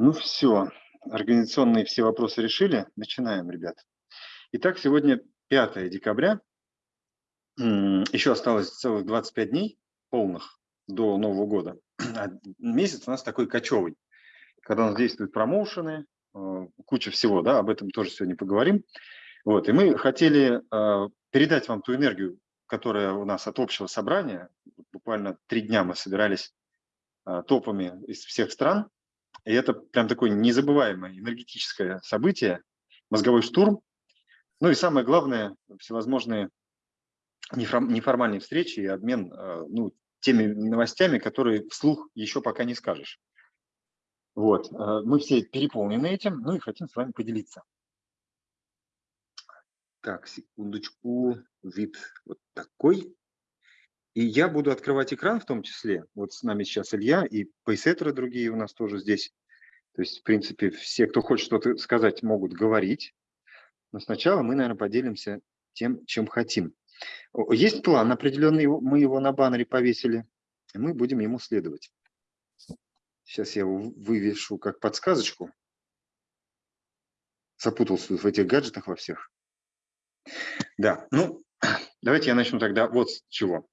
Ну все, организационные все вопросы решили. Начинаем, ребят. Итак, сегодня 5 декабря. Еще осталось целых 25 дней полных до Нового года. А месяц у нас такой кочевый, когда у нас действуют промоушены, э, куча всего, да, об этом тоже сегодня поговорим. Вот, и мы хотели э, передать вам ту энергию, которая у нас от общего собрания. Буквально три дня мы собирались э, топами из всех стран, и это прям такое незабываемое энергетическое событие, мозговой штурм. Ну и самое главное, всевозможные неформальные встречи и обмен э, ну, теми новостями, которые вслух еще пока не скажешь. Вот, э, мы все переполнены этим, ну и хотим с вами поделиться. Так, секундочку, вид вот такой. И я буду открывать экран в том числе. Вот с нами сейчас Илья и пейсеттеры другие у нас тоже здесь. То есть, в принципе, все, кто хочет что-то сказать, могут говорить. Но сначала мы, наверное, поделимся тем, чем хотим. Есть план определенный, мы его на баннере повесили, и мы будем ему следовать. Сейчас я его вывешу как подсказочку. Запутался в этих гаджетах во всех. Да, ну, давайте я начну тогда вот с чего.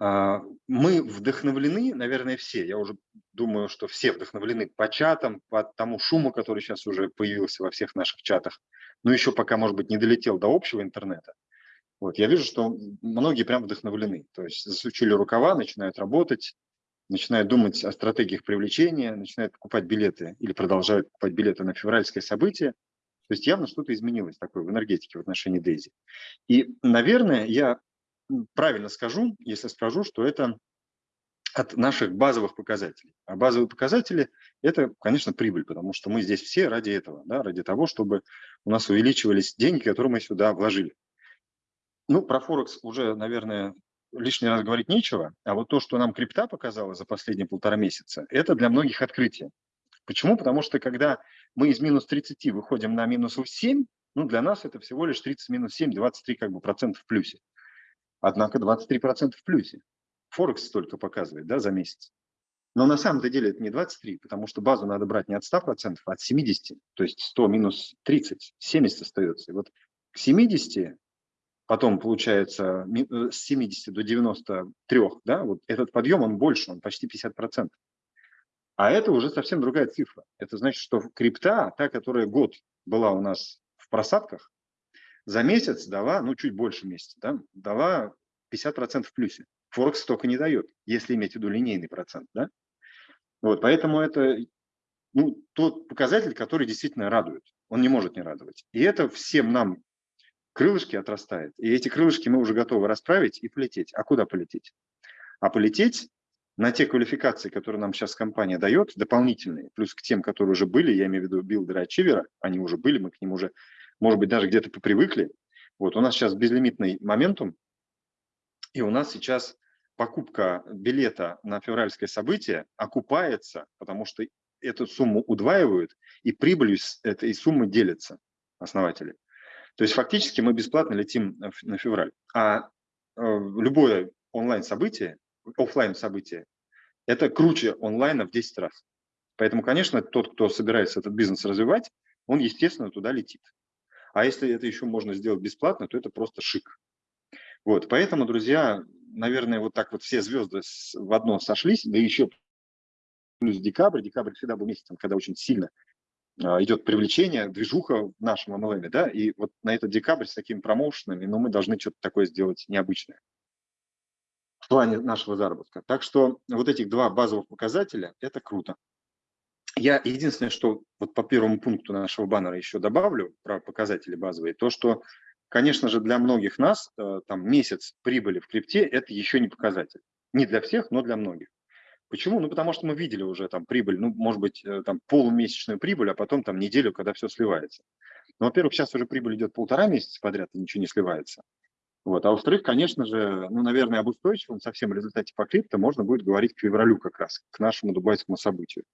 А, мы вдохновлены, наверное, все. Я уже думаю, что все вдохновлены по чатам, по тому шуму, который сейчас уже появился во всех наших чатах, но еще пока, может быть, не долетел до общего интернета. Вот, я вижу, что многие прям вдохновлены. То есть засучили рукава, начинают работать, начинают думать о стратегиях привлечения, начинают покупать билеты или продолжают покупать билеты на февральское событие. То есть явно что-то изменилось такое в энергетике в отношении Дейзи. И, наверное, я правильно скажу, если скажу, что это от наших базовых показателей. А базовые показатели – это, конечно, прибыль, потому что мы здесь все ради этого, да, ради того, чтобы у нас увеличивались деньги, которые мы сюда вложили. Ну, про Форекс уже, наверное, лишний раз говорить нечего, а вот то, что нам крипта показала за последние полтора месяца, это для многих открытие. Почему? Потому что когда мы из минус 30 выходим на минус 7, ну, для нас это всего лишь 30 минус 7, 23 как бы процентов в плюсе. Однако 23% в плюсе. Форекс столько показывает да, за месяц. Но на самом-то деле это не 23, потому что базу надо брать не от 100%, а от 70. То есть 100 минус 30, 70 остается. И вот к 70, потом получается э, с 70 до 93, да, вот этот подъем, он больше, он почти 50%. А это уже совсем другая цифра. Это значит, что крипта, та, которая год была у нас в просадках, за месяц дала, ну, чуть больше месяца, да, дала 50% в плюсе. Форекс столько не дает, если иметь в виду линейный процент, да. Вот, поэтому это ну, тот показатель, который действительно радует. Он не может не радовать. И это всем нам крылышки отрастает. И эти крылышки мы уже готовы расправить и полететь. А куда полететь? А полететь на те квалификации, которые нам сейчас компания дает, дополнительные, плюс к тем, которые уже были, я имею в виду билдеры ачивера, они уже были, мы к ним уже может быть, даже где-то попривыкли. Вот у нас сейчас безлимитный моментум, и у нас сейчас покупка билета на февральское событие окупается, потому что эту сумму удваивают, и прибылью с этой суммы делятся основатели. То есть фактически мы бесплатно летим на февраль. А э, любое онлайн-событие, офлайн событие это круче онлайна в 10 раз. Поэтому, конечно, тот, кто собирается этот бизнес развивать, он, естественно, туда летит. А если это еще можно сделать бесплатно, то это просто шик. Вот, поэтому, друзья, наверное, вот так вот все звезды в одно сошлись, да еще плюс декабрь. Декабрь всегда был месяцем, когда очень сильно а, идет привлечение, движуха в нашем MLM, да, и вот на этот декабрь с такими промоушенами, ну, мы должны что-то такое сделать необычное в плане нашего заработка. Так что вот этих два базовых показателя – это круто. Я единственное, что вот по первому пункту нашего баннера еще добавлю про показатели базовые, то, что, конечно же, для многих нас э, там месяц прибыли в крипте – это еще не показатель. Не для всех, но для многих. Почему? Ну, потому что мы видели уже там прибыль, ну, может быть, э, там полумесячную прибыль, а потом там неделю, когда все сливается. Ну, во-первых, сейчас уже прибыль идет полтора месяца подряд, и ничего не сливается. Вот. А во-вторых, конечно же, ну, наверное, об устойчивом совсем результате по крипто можно будет говорить к февралю как раз, к нашему дубайскому событию.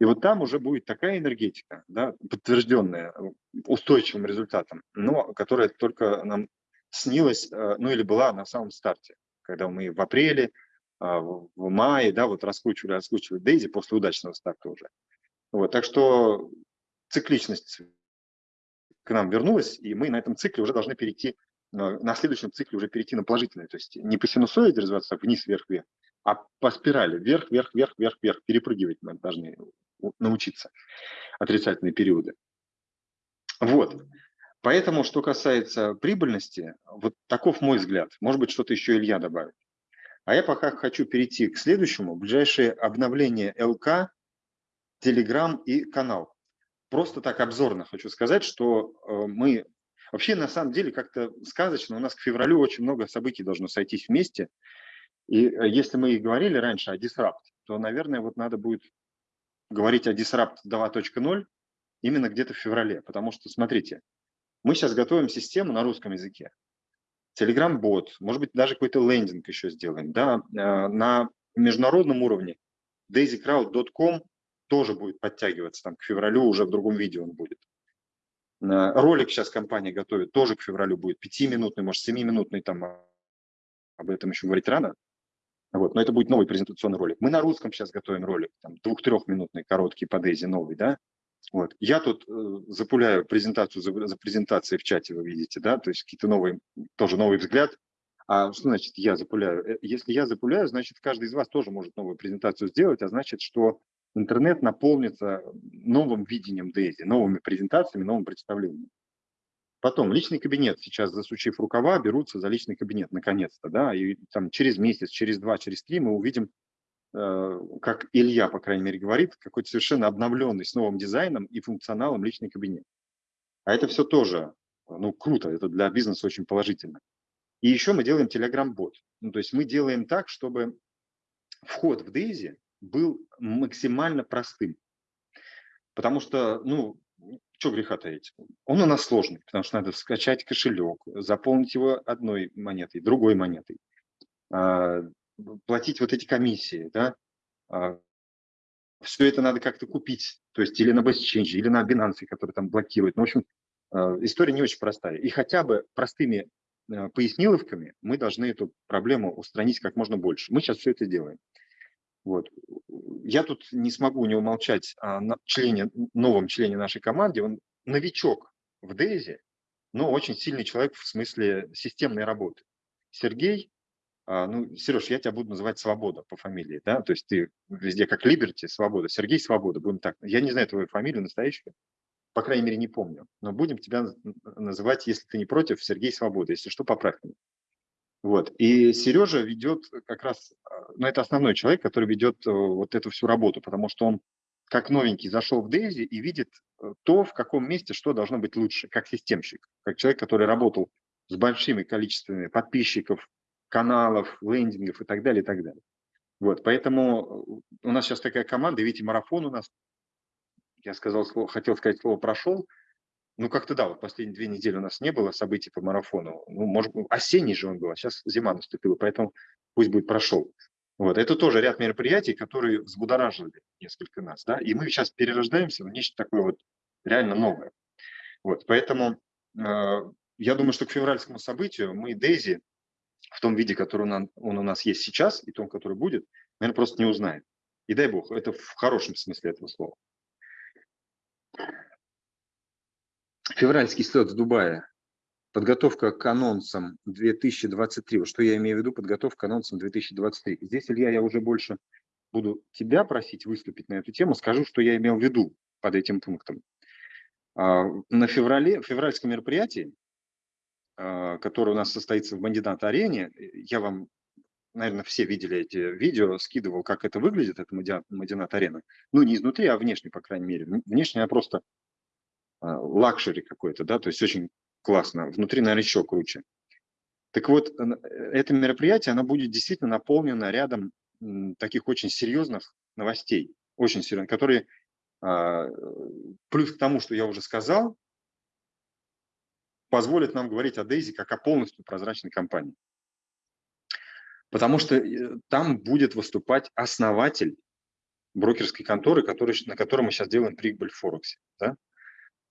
И вот там уже будет такая энергетика, да, подтвержденная э, устойчивым результатом, но которая только нам снилась, э, ну или была на самом старте, когда мы в апреле а, в мае, да, вот раскручивали, раскручивали Дейзи после удачного старта уже. Вот, так что цикличность к нам вернулась, и мы на этом цикле уже должны перейти, на следующем цикле уже перейти на положительный, то есть не по синусоиде развиваться вниз, вверх, вверх, а по спирали. Вверх, вверх, вверх, вверх, вверх, перепрыгивать мы должны научиться отрицательные периоды. Вот. Поэтому, что касается прибыльности, вот таков мой взгляд. Может быть, что-то еще Илья добавит. А я пока хочу перейти к следующему. Ближайшее обновление ЛК, Телеграм и канал. Просто так обзорно хочу сказать, что э, мы... Вообще, на самом деле, как-то сказочно, у нас к февралю очень много событий должно сойтись вместе. И э, если мы и говорили раньше о Disrupt, то, наверное, вот надо будет говорить о Disrupt 2.0 именно где-то в феврале. Потому что, смотрите, мы сейчас готовим систему на русском языке. Telegram-бот, может быть, даже какой-то лендинг еще сделаем. Да? Э, на международном уровне daisycrowd.com тоже будет подтягиваться, там к февралю уже в другом видео он будет. Э, ролик сейчас компания готовит, тоже к февралю будет, пятиминутный, может, семиминутный, там об этом еще говорить рано. Вот, но это будет новый презентационный ролик. Мы на русском сейчас готовим ролик, там, двух-трехминутный, короткий по Дейзи новый, да. Вот. Я тут э, запуляю презентацию за, за презентацией в чате, вы видите, да, то есть какие-то новые, тоже новый взгляд. А что значит я запуляю? Э, если я запуляю, значит, каждый из вас тоже может новую презентацию сделать, а значит, что интернет наполнится новым видением Дейзи, новыми презентациями, новым представлением. Потом личный кабинет. Сейчас, засучив рукава, берутся за личный кабинет, наконец-то, да, и там через месяц, через два, через три мы увидим, э, как Илья, по крайней мере, говорит, какой-то совершенно обновленный с новым дизайном и функционалом личный кабинет. А это все тоже, ну, круто, это для бизнеса очень положительно. И еще мы делаем Telegram-бот. Ну, то есть мы делаем так, чтобы вход в Дейзи был максимально простым. Потому что, ну, что греха таить, он у нас сложный, потому что надо скачать кошелек, заполнить его одной монетой, другой монетой, а, платить вот эти комиссии, да, а, все это надо как-то купить, то есть или на BestChange, или на Binance, который там блокирует. Ну, в общем, а, история не очень простая. И хотя бы простыми поясниловками мы должны эту проблему устранить как можно больше. Мы сейчас все это делаем. Вот. Я тут не смогу не умолчать о члене, новом члене нашей команды. Он новичок в Дейзи, но очень сильный человек в смысле системной работы. Сергей, а, ну, Сереж, я тебя буду называть Свобода по фамилии, да, то есть ты везде как Либерти, Свобода. Сергей Свобода, будем так. Я не знаю твою фамилию настоящую, по крайней мере, не помню, но будем тебя называть, если ты не против, Сергей Свобода. Если что, поправь меня. Вот. И Сережа ведет как раз, а, ну это основной человек, который ведет э, вот эту всю работу, потому что он как новенький зашел в Дейзи и видит э, то, в каком месте что должно быть лучше, как системщик, как человек, который работал с большими количествами подписчиков, каналов, лендингов и так далее, и так далее. Вот, поэтому э, у нас сейчас такая команда, видите, марафон у нас, я сказал слово, хотел сказать слово «прошел», ну, как-то да, вот последние две недели у нас не было событий по марафону. Ну, может, осенний же он был, а сейчас зима наступила, поэтому пусть будет прошел. Вот, это тоже ряд мероприятий, которые взбудоражили несколько нас, да, и мы сейчас перерождаемся в нечто такое вот реально новое. Вот, поэтому э, я думаю, что к февральскому событию мы Дейзи в том виде, который он, он у нас есть сейчас, и том, который будет, наверное, просто не узнаем. И дай бог, это в хорошем смысле этого слова. Февральский слет в Дубае. Подготовка к анонсам 2023. Вот что я имею в виду, подготовка к анонсам 2023. Здесь, Илья, я уже больше буду тебя просить выступить на эту тему. Скажу, что я имел в виду под этим пунктом. А, на феврале, февральском мероприятии, а, которое у нас состоится в Мадинат-арене, я вам, наверное, все видели эти видео, скидывал, как это выглядит, это Мадинат-арена. Ну, не изнутри, а внешне, по крайней мере. Внешне я просто luxury какой-то, да, то есть очень классно. Внутри, наверное, еще круче. Так вот, это мероприятие, оно будет действительно наполнено рядом таких очень серьезных новостей, очень серьезных, которые, а, плюс к тому, что я уже сказал, позволят нам говорить о Дейзи как о полностью прозрачной компании. Потому что э, там будет выступать основатель брокерской конторы, который, на которой мы сейчас делаем прибыль в Форексе. Да?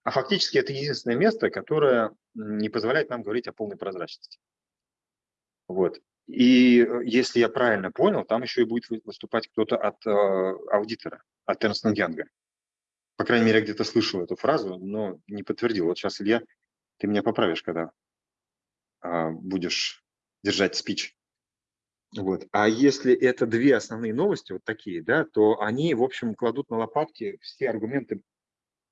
А фактически это единственное место, которое не позволяет нам говорить о полной прозрачности. Вот. И э, если я правильно понял, там еще и будет выступать кто-то от э, аудитора, от Эрнст Янга. По крайней мере, я где-то слышал эту фразу, но не подтвердил. Вот сейчас, Илья, ты меня поправишь, когда э, будешь держать спич. Вот. А если это две основные новости, вот такие, да, то они, в общем, кладут на лопатки все аргументы,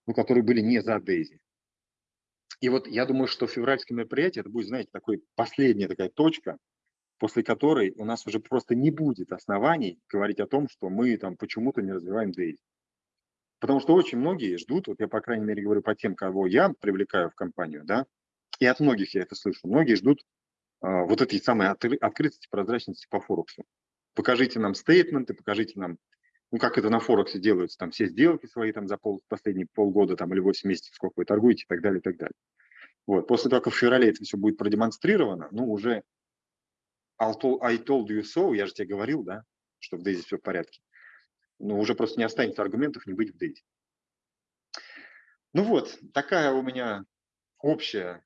ну, которые были не за Дейзи. И вот я думаю, что февральское мероприятие, это будет, знаете, такой последняя такая точка, после которой у нас уже просто не будет оснований говорить о том, что мы там почему-то не развиваем Дейзи. Потому что очень многие ждут, вот я, по крайней мере, говорю по тем, кого я привлекаю в компанию, да, и от многих я это слышу, многие ждут а, вот этой самой открытости, прозрачности по Форексу. Покажите нам стейтменты, покажите нам, ну, как это на Форексе делается, там все сделки свои там за пол, последние полгода там или 8 месяцев, сколько вы торгуете и так далее, и так далее. Вот. После того, как в феврале это все будет продемонстрировано, ну, уже I told you so, я же тебе говорил, да, что в Дейзи все в порядке. Ну, уже просто не останется аргументов не быть в Дейзи. Ну вот, такая у меня общая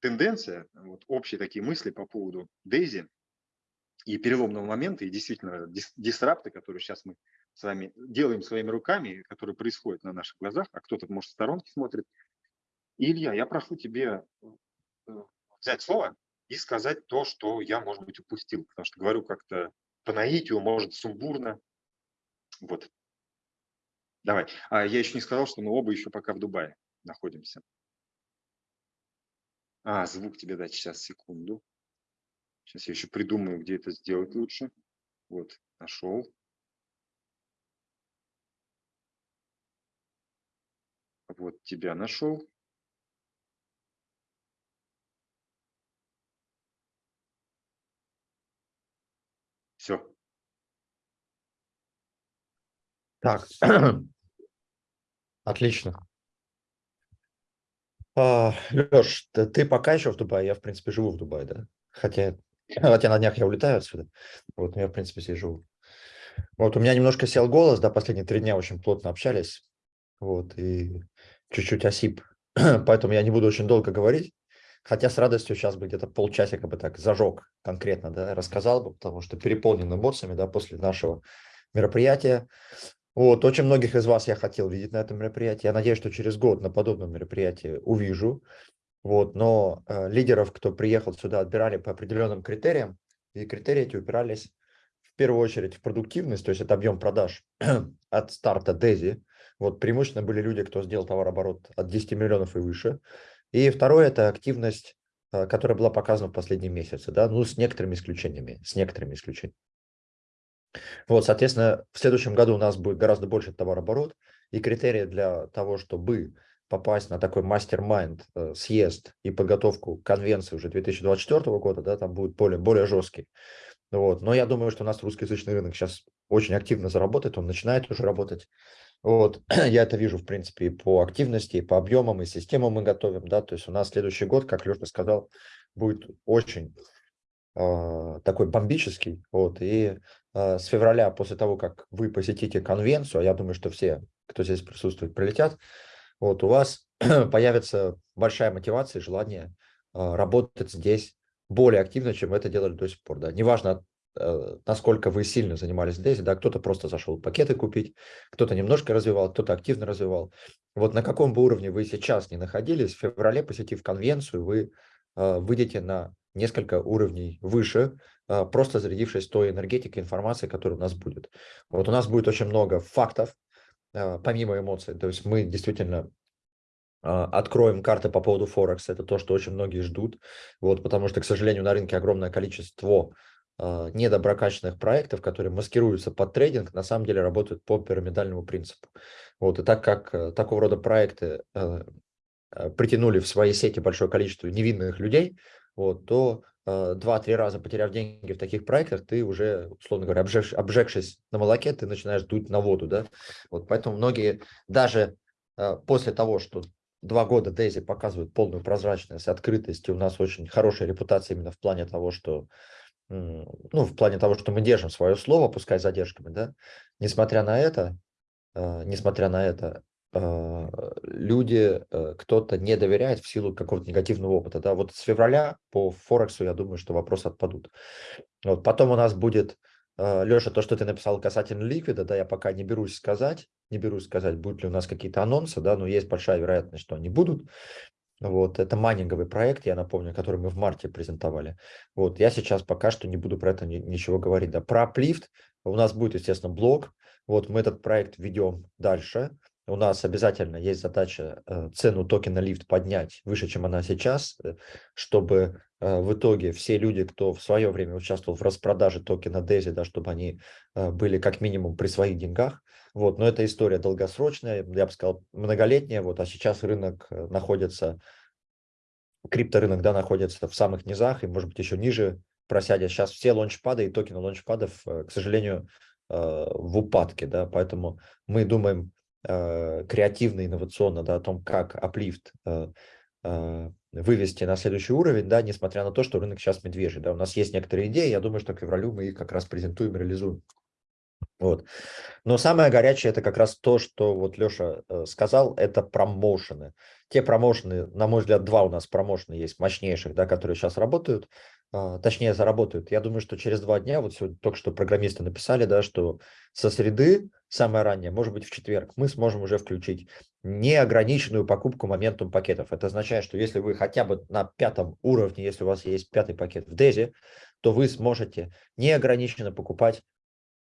тенденция, вот, общие такие мысли по поводу Дейзи и переломного момента, и действительно дис, дисрапты, которые сейчас мы с вами делаем своими руками, которые происходят на наших глазах, а кто-то, может, в сторонке смотрит. Илья, я прошу тебе э, взять слово и сказать то, что я, может быть, упустил, потому что говорю как-то по наитию, может, сумбурно. Вот. Давай. А я еще не сказал, что мы оба еще пока в Дубае находимся. А, звук тебе дать сейчас, секунду. Сейчас я еще придумаю, где это сделать лучше. Вот, нашел. Вот тебя нашел. Все. Так, отлично. А, Леш, ты, пока еще в Дубае, я, в принципе, живу в Дубае, да? Хотя, хотя на днях я улетаю отсюда. Вот, но я, в принципе, здесь живу. Вот, у меня немножко сел голос, да, последние три дня очень плотно общались. Вот, и чуть-чуть осип. Поэтому я не буду очень долго говорить. Хотя с радостью сейчас бы где-то полчасика бы так зажег конкретно, да, рассказал бы, потому что переполнен эмоциями, да, после нашего мероприятия. Вот, очень многих из вас я хотел видеть на этом мероприятии. Я надеюсь, что через год на подобном мероприятии увижу. Вот, но э, лидеров, кто приехал сюда, отбирали по определенным критериям. И критерии эти упирались в первую очередь в продуктивность, то есть это объем продаж от старта Дези. Вот преимущественно были люди, кто сделал товарооборот от 10 миллионов и выше. И второе – это активность, э, которая была показана в последние месяцы, да, ну, с некоторыми исключениями, с некоторыми исключениями. Вот, соответственно, в следующем году у нас будет гораздо больше товарооборот, и критерии для того, чтобы попасть на такой мастер-майнд э, съезд и подготовку конвенции уже 2024 года, да, там будет более, более жесткий. Вот. Но я думаю, что у нас русскоязычный рынок сейчас очень активно заработает, он начинает уже работать. Вот. Я это вижу, в принципе, и по активности, и по объемам, и системам мы готовим. Да? То есть у нас следующий год, как Леша сказал, будет очень э, такой бомбический. Вот. И Э, с февраля, после того, как вы посетите конвенцию, а я думаю, что все, кто здесь присутствует, прилетят, вот у вас появится большая мотивация и желание э, работать здесь более активно, чем это делали до сих пор. Да. Неважно, насколько вы сильно занимались здесь, да, кто-то просто зашел пакеты купить, кто-то немножко развивал, кто-то активно развивал. Вот на каком бы уровне вы сейчас не находились, в феврале, посетив конвенцию, вы выйдете на несколько уровней выше, а, просто зарядившись той энергетикой, информацией, которая у нас будет. Вот у нас будет очень много фактов, помимо эмоций. То есть мы действительно откроем карты по поводу Форекса. Это то, что очень многие ждут. Вот, потому что, к сожалению, на рынке огромное количество недоброкачественных проектов, которые маскируются под трейдинг, на самом деле работают по пирамидальному принципу. Вот, и так как э, такого рода проекты э, э, притянули в свои сети большое количество невинных людей, вот, то Э, два-три раза потеряв деньги в таких проектах, ты уже, условно говоря, обжег, обжегшись на молоке, ты начинаешь дуть на воду, да. Вот поэтому многие даже э, после того, что два года Дейзи показывают полную прозрачность, открытость, и у нас очень хорошая репутация именно в плане того, что ну, в плане того, что мы держим свое слово, пускай задержками, да, несмотря на это, э, несмотря на это, э, люди, э, кто-то не доверяет в силу какого-то негативного опыта. Да? Вот с февраля по Форексу, я думаю, что вопросы отпадут. Вот. Потом у нас будет, Леша, то, что ты написал касательно ликвида, да, я пока не берусь сказать, не берусь сказать, будут ли у нас какие-то анонсы, да, но есть большая вероятность, что они будут. Вот, это майнинговый проект, я напомню, который мы в марте презентовали. Вот, я сейчас пока что не буду про это ни, ничего говорить. Да. Про Uplift у нас будет, естественно, блог. Вот, мы этот проект ведем дальше. У нас обязательно есть задача э, цену токена лифт поднять выше, чем она сейчас, э, чтобы э, в итоге все люди, кто в свое время участвовал в распродаже токена DESI, да, чтобы они были как минимум при своих деньгах. Вот, но эта история долгосрочная, я бы сказал, многолетняя, вот, а сейчас рынок э, находится, крипторынок, да, находится в самых низах и, может быть, еще ниже просядет. Сейчас все лончпады и токены лончпадов, э, к сожалению, э, в упадке, да, поэтому мы думаем креативно, инновационно, да, о том, как Uplift вывести на следующий уровень, да, несмотря на то, что рынок сейчас медвежий, да, у нас есть некоторые идеи, я думаю, что к февралю мы их как раз презентуем, реализуем. Вот. Но самое горячее это как раз то, что вот Леша э, сказал, это промоушены. Те промоушены, на мой взгляд, два у нас промоушена есть мощнейших, да, которые сейчас работают, э, точнее заработают. Я думаю, что через два дня, вот сегодня только что программисты написали, да, что со среды, самое раннее, может быть в четверг, мы сможем уже включить неограниченную покупку моментум пакетов. Это означает, что если вы хотя бы на пятом уровне, если у вас есть пятый пакет в DESI, то вы сможете неограниченно покупать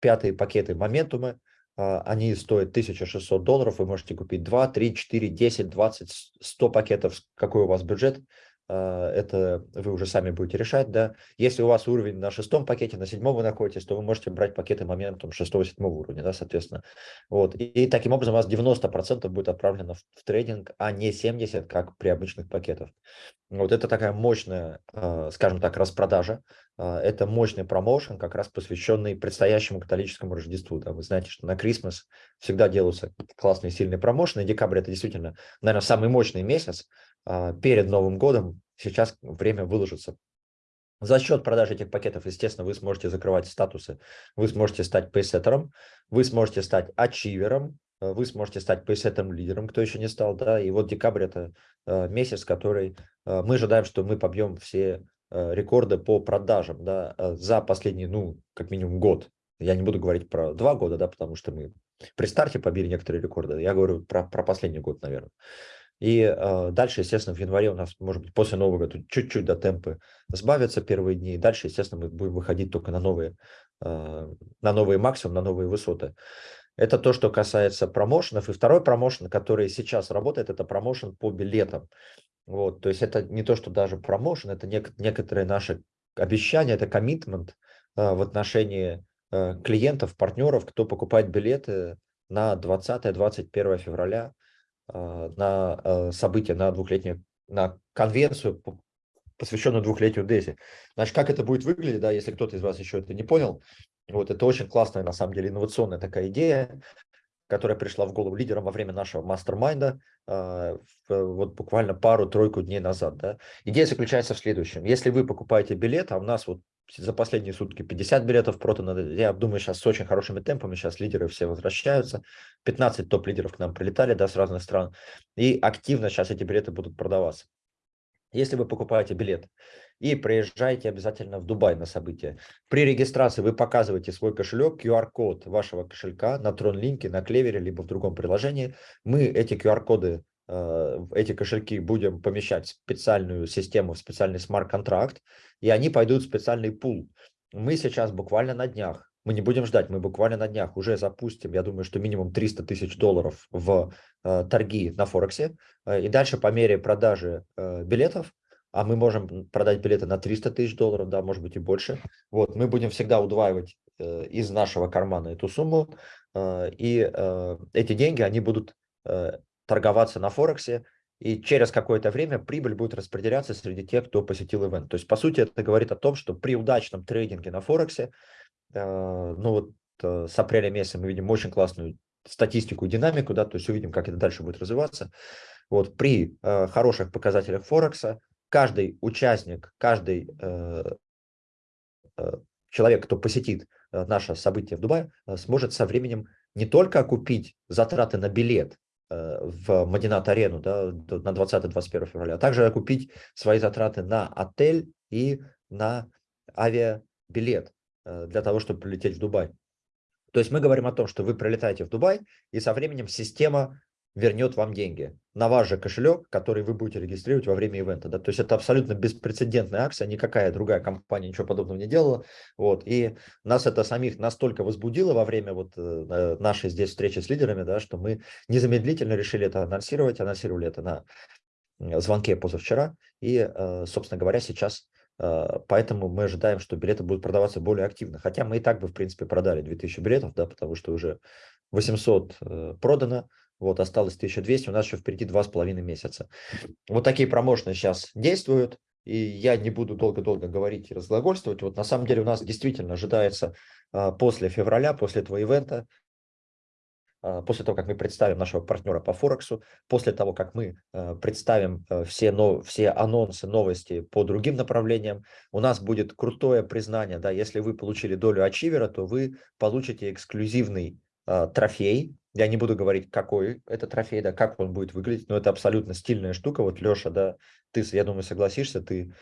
пятые пакеты моментумы, а, они стоят 1600 долларов, вы можете купить 2, 3, 4, 10, 20, 100 пакетов, какой у вас бюджет, это вы уже сами будете решать, да. Если у вас уровень на шестом пакете, на седьмом вы находитесь, то вы можете брать пакеты моментом шестого-седьмого уровня, да, соответственно. Вот. И, и таким образом у вас 90% будет отправлено в, в трейдинг, а не 70%, как при обычных пакетах. Вот это такая мощная, а, скажем так, распродажа. А, это мощный промоушен, как раз посвященный предстоящему католическому Рождеству. Да. Вы знаете, что на Крисмас всегда делаются классные, сильные промоушены. Декабрь – это действительно, наверное, самый мощный месяц, а, перед Новым годом сейчас время выложится. За счет продажи этих пакетов, естественно, вы сможете закрывать статусы, вы сможете стать пейсеттером, вы сможете стать ачивером, э, вы сможете стать пейсеттером лидером, кто еще не стал, да, и вот декабрь это э, месяц, который э, мы ожидаем, что мы побьем все рекорды по продажам, да, за последний, ну, как минимум год. Я не буду говорить про два года, да, потому что мы при старте побили некоторые рекорды, я говорю про, про последний год, наверное. И э, дальше, естественно, в январе у нас, может быть, после Нового года чуть-чуть до темпы сбавятся первые дни. И дальше, естественно, мы будем выходить только на новые, э, на новые максимум, на новые высоты. Это то, что касается промоушенов. И второй промоушен, который сейчас работает, это промоушен по билетам. Вот, то есть это не то, что даже промоушен, это нек некоторые наши обещания, это коммитмент э, в отношении э, клиентов, партнеров, кто покупает билеты на 20-21 февраля на а, событие, на двухлетнюю, на конвенцию, посвященную двухлетию Дези. Значит, как это будет выглядеть, да, если кто-то из вас еще это не понял, вот это очень классная, на самом деле, инновационная такая идея, которая пришла в голову лидерам во время нашего мастер-майнда, э, вот буквально пару-тройку дней назад. Да. Идея заключается в следующем. Если вы покупаете билет, а у нас вот за последние сутки 50 билетов продано. Я думаю, сейчас с очень хорошими темпами, сейчас лидеры все возвращаются. 15 топ-лидеров к нам прилетали да, с разных стран. И активно сейчас эти билеты будут продаваться. Если вы покупаете билет и приезжаете обязательно в Дубай на событие, при регистрации вы показываете свой кошелек, QR-код вашего кошелька на TronLink, на Клевере, либо в другом приложении. Мы эти QR-коды Э, эти кошельки будем помещать в специальную систему, в специальный смарт-контракт, и они пойдут в специальный пул. Мы сейчас буквально на днях, мы не будем ждать, мы буквально на днях уже запустим, я думаю, что минимум 300 тысяч долларов в э, торги на Форексе, э, и дальше по мере продажи билетов, а мы можем продать билеты на 300 тысяч долларов, да, может быть и больше, вот, мы будем всегда удваивать из нашего кармана эту сумму, и эти деньги, они будут торговаться на Форексе, и через какое-то время прибыль будет распределяться среди тех, кто посетил ивент. То есть, по сути, это говорит о том, что при удачном трейдинге на Форексе, э, ну вот э, с апреля месяца мы видим очень классную статистику и динамику, да, то есть увидим, как это дальше будет развиваться. Вот при э, хороших показателях Форекса каждый участник, каждый э, э, человек, кто посетит э, наше событие в Дубае, э, сможет со временем не только купить затраты на билет, в Мадинат-арену да, на 20-21 февраля, а также окупить свои затраты на отель и на авиабилет для того, чтобы прилететь в Дубай. То есть мы говорим о том, что вы прилетаете в Дубай, и со временем система вернет вам деньги на ваш же кошелек, который вы будете регистрировать во время ивента. Да? То есть это абсолютно беспрецедентная акция, никакая другая компания ничего подобного не делала. Вот. И нас это самих настолько возбудило во время вот э, нашей здесь встречи с лидерами, да, что мы незамедлительно решили это анонсировать, анонсировали это на звонке позавчера. И, э, собственно говоря, сейчас э, Поэтому мы ожидаем, что билеты будут продаваться более активно. Хотя мы и так бы, в принципе, продали 2000 билетов, да, потому что уже 800 продано, вот, осталось 1200, у нас еще впереди два с половиной месяца. Вот такие промоушены сейчас действуют, и я не буду долго-долго говорить и разглагольствовать. Вот на самом деле у нас действительно ожидается а, после февраля, после этого ивента, а, после того, как мы представим нашего партнера по Форексу, после того, как мы а, представим все, но, все анонсы, новости по другим направлениям, у нас будет крутое признание, да, если вы получили долю ачивера, то вы получите эксклюзивный трофей, я не буду говорить, какой это трофей, да, как он будет выглядеть, но это абсолютно стильная штука. Вот, Леша, да, ты, я думаю, согласишься, ты